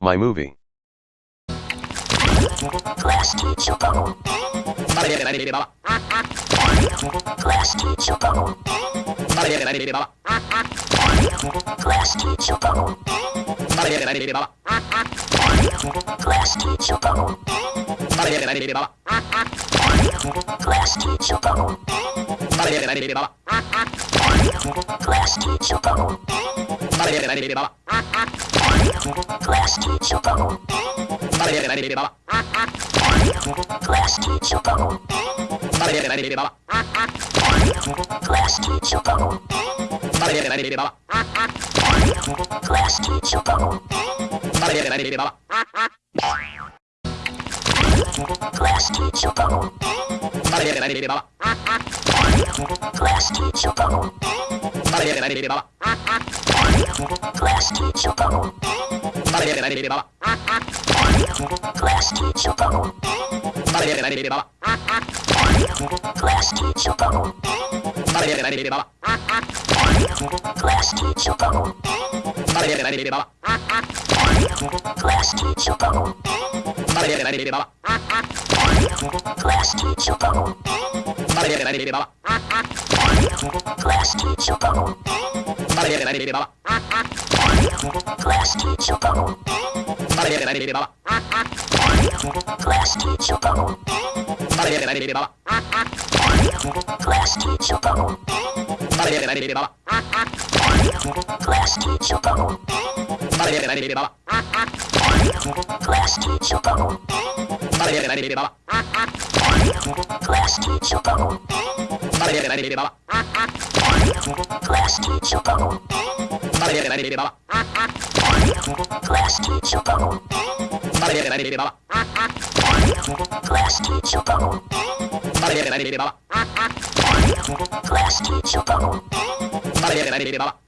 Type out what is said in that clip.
My movie. Class teacher. Class teacher. Class teacher. Class teacher. Class teacher. Class teacher. Class teacher phone. Class teacher phone. Class teacher phone. Class teacher phone. Class teacher phone. Class teacher Vale, vale, vale, baba. Glass teacher bubble. Vale, vale, vale, baba. Glass teacher bubble. Vale, vale, vale, baba. Glass teacher bubble. Vale, vale, vale, baba. Glass teacher bubble. Vale, vale, vale, baba. Glass teacher bubble. Vale, vale, vale, baba. Glass teacher bubble. Vale, vale, vale, baba. Mari, ya, kita lihat di sini. Class teacher phone. Class teacher phone. Class teacher phone. Class teacher phone.